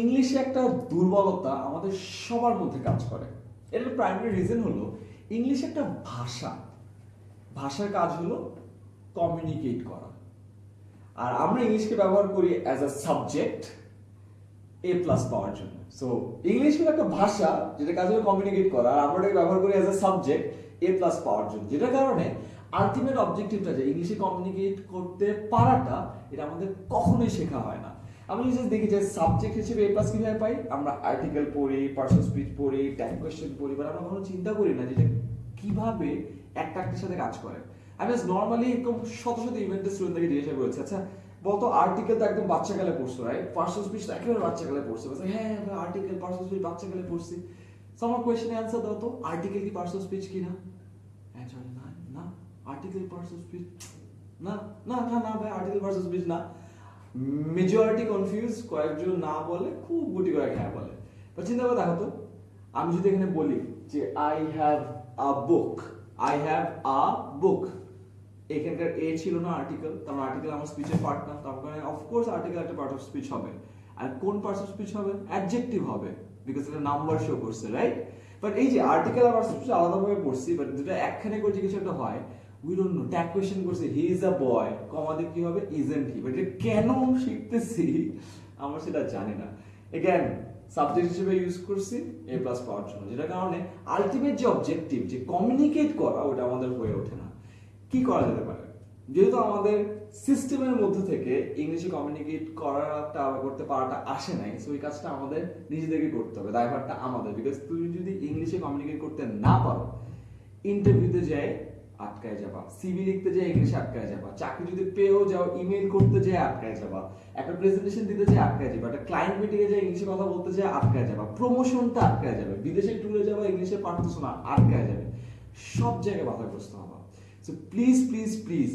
ইংলিশে একটা দুর্বলতা আমাদের সবার মধ্যে কাজ করে। এর প্রাইমারি রিজন হলো ইংলিশ একটা ভাষা। ভাষার কাজ হলো কমিউনিকেট করা। আর আমরা ইংলিশকে ব্যবহার করি as a subject A plus পাওয়ার জন্য। সো ইংলিশ হলো একটা ভাষা, যেটা কাজ হলো কমিউনিকেট করা। আর আমরা এটাকে ব্যবহার করি as a subject A plus পাওয়ার জন্য। যেটার কারণে আলটিমেট অবজেক্টিভটা যে ইংলিশে কমিউনিকেট করতে পারাটা, এটা আমাদের কখনোই শেখা হয় না। আমি যদি দেখি যে সাবজেক্ট হিসেবে এ প্লাস কীভাবে পাই, আমরা আর্টিকেল পড়ি পার্সোনাল স্পিচ পড়ি টাইম কোয়েশ্চেন পড়ি বাট আমরা কখনো চিন্তা করি না যেটা কীভাবে একটা একটার সাথে কাজ করে। আমি নর্মালি এরকম শত শত ইভেন্টের স্টুডেন্টদেরকে জিজ্ঞাসা করেছি আচ্ছা বলতো আর্টিকেল তো একদম বাচ্চাকালে পড়ছো রাইট পার্সোনাল স্পিচ তো একেবারে বাচ্চাকালে পড়ছো। হ্যাঁ হ্যাঁ আর্টিকেল পার্সোনাল স্পিচ বাচ্চাকালে পড়ছি। সো আমার কোয়েশ্চেনে অ্যান্সার দাও তো আর্টিকেল কি পার্সোনাল স্পিচ কি না অ্যান্সার না না আর্টিকেল পার্সোনাল স্পিচ না না না না, ভাই আর্টিকেল পার্সোনাল স্পিচ না। মেজরিটি কনফিউজ কয়েকজন না বলে, খুব গুটি করে হ্যাঁ বলে। চিন্তা করে দেখো তো, আমি যদি এখানে বলি যে I have a book I have a book এখানকার এ ছিল না আর্টিকেল তার আর্টিকেল আমার স্পিচের পার্ট না, তার কারণে অফকোর্স আর্টিকেল একটা পার্ট অফ স্পিচ হবে। আর কোন পার্ট অফ স্পিচ হবে? অ্যাডজেক্টিভ হবে বিকজ এটা নাম্বার শো করছে রাইট বাট এই যে আর্টিকেল আর স্পিচ আলাদাভাবে পড়ছি বাট যেটা একখানে করে জিজ্ঞেস একটা হয় we don't know tag question করছে হি ইজ আ বয় কমাতে কি হবে? ইজেন্ট হি বাট কেন শিখতেছি? সেটা জানি না। এগেন সাবজেক্ট হিসেবে ইউজ করছি এ প্লাস পাওয়ার জন্য। কারণে আলটিমেট যে অবজেক্টিভ যে কমিউনিকেট করা, ওটা আমাদের হয়ে ওঠে না। কি করা যেতে পারে? যেহেতু আমাদের সিস্টেমের মধ্যে থেকে ইংলিশে কমিউনিকেট করাটা, করতে পারাটা আসে নাই সো কাজটা আমাদের নিজেদেরকে করতে হবে দায়ভারটা আমাদের। বিকজ তুমি যদি ইংলিশে কমিউনিকেট করতে না পারো ইন্টারভিউতে যায় আটকায় যাবা। সিভি লিখতে যায় ইংলিশে আটকায় যাবা। চাকরি যদি পেয়েও যাও ইমেল করতে যায় আটকায় যাবা। একটা প্রেজেন্টেশন দিতে যায় আটকায় যাবা। একটা ক্লায়েন্ট মিটিং এ যায় ইংলিশে কথা বলতে যায় আটকায় যাবা। প্রমোশনটা আটকায় যাবে। বিদেশে ট্যুরে যাবা ইংলিশে পারতেছো না আটকায় যাবে। সব জায়গায় বাধাগ্রস্ত হবা। সো প্লিজ প্লিজ প্লিজ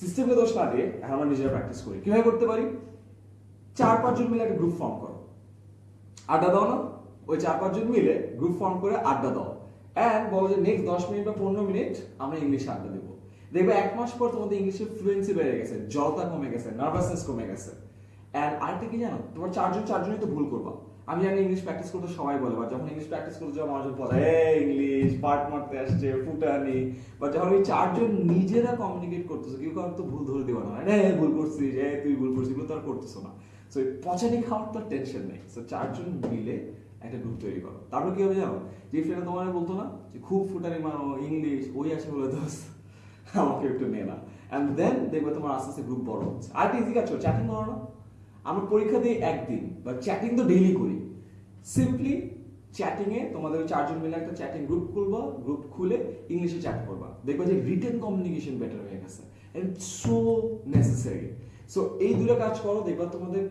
সিস্টেমকে দোষ না দিয়ে আমরা নিজেরা প্র্যাকটিস করি। কীভাবে করতে পারি? চার পাঁচজন মিলে একটা গ্রুপ ফর্ম করো। আড্ডা দাও না। ওই চার পাঁচজন মিলে গ্রুপ ফর্ম করে আড্ডা দাও। অ্যান্ড বলো যে নেক্সট দশ মিনিট বা পনেরো মিনিট আমরা ইংলিশে আড্ডা দেবো। দেখবে এক মাস পর তোমাদের ইংলিশের ফ্লুয়েন্সি বেড়ে গেছে জলতা কমে গেছে নার্ভাসনেস কমে গেছে। অ্যান্ড আরেকটা কি জানো? তোমার চারজন চারজনই তো ভুল করবা। আমি জানি ইংলিশ প্র্যাকটিস করতে সবাই বলে বা যখন ইংলিশ প্র্যাকটিস করতে যাওয়া মানুষজন বলে ইংলিশ পার্ট মারতে আসছে, ফুটানি। বা যখন ওই চারজন নিজেরা কমিউনিকেট করতেছে, কেউ কারণ তো ভুল ধরে দেওয়া না। রে ভুল করছিস, এ, তুই ভুল করছিস, এগুলো তো আর করতেছো না। সো পচানি খাওয়ার তো টেনশন নেই। সো চারজন মিলে একটা গ্রুপ তৈরি করো। তারপর কি হবে জানো? যে ফ্রেন্ড তোমার বলতো না যে, খুব ফুটানি মারো ইংলিশ ওই আসে বলে দোস্ত, আমাকে একটু নে না। অ্যান্ড দেন দেখবে তোমার আস্তে আস্তে গ্রুপ বড় হচ্ছে। আর একটা ইজি কাজ চ্যাটিং করো না। আমরা পরীক্ষা দিই একদিন বা চ্যাটিং তো ডেইলি করি। সিম্পলি চ্যাটিংয়ে তোমাদের ওই চারজন মিলে একটা চ্যাটিং গ্রুপ খুলবা গ্রুপ খুলে ইংলিশে চ্যাট করবা। দেখবা যে রিটেন কমিউনিকেশন বেটার হয়ে গেছে। এন্ড সো নেসেসারি সো এই দুটো কাজ করো, দেখবা তোমাদের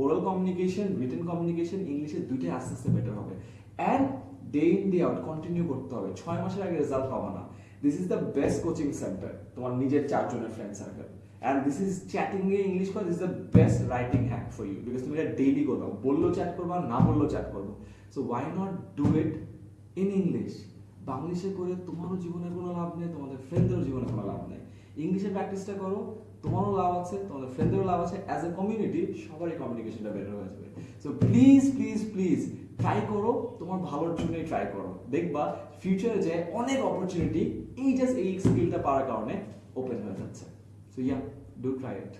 ওরাল কমিউনিকেশন রিটেন কমিউনিকেশন ইংলিশে দুইটাই আস্তে আস্তে বেটার হবে। And day in day out continue করতে হবে। ছয় মাসের আগে রেজাল্ট পাবা না। This is the best coaching centre তোমার নিজের চারজনের friend circle and this is chatting A English করা this the best writing hack for you because তুমি এটা ডেইলি করবে। বললেও চ্যাট করবা, না বললেও চ্যাট করব। So why not do it in English বাংলিশে করে তোমারও জীবনের কোনো লাভ নেই, তোমাদের ফ্রেন্ডেরও জীবনে কোনো লাভ নেই। ইংলিশে প্র্যাকটিসটা করো, তোমারও লাভ আছে, তোমাদের ফ্রেন্ডেরও লাভ আছে অ্যাজ এ কমিউনিটি সবারই কমিউনিকেশনটা বেটার হয়ে যাবে। So please please please try করো, তোমার ভালোর জন্যই ট্রাই করো। দেখবা ফিউচারে যে অনেক অপরচুনিটি এই জাস্ট এই স্কিলটা পাওয়ার কারণে ওপেন হয়ে যাচ্ছে। So yeah do try it